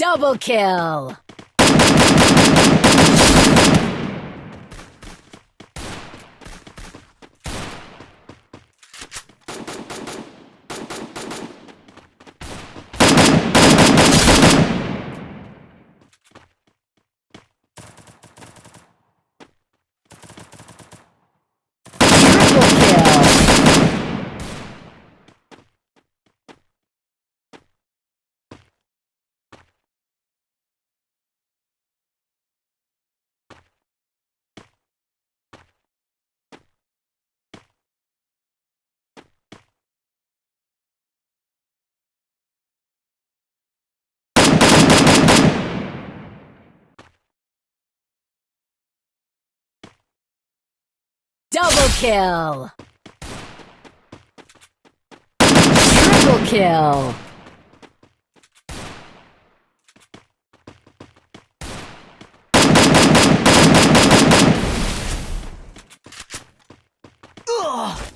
Double kill! Double kill! Triple kill! Ugh!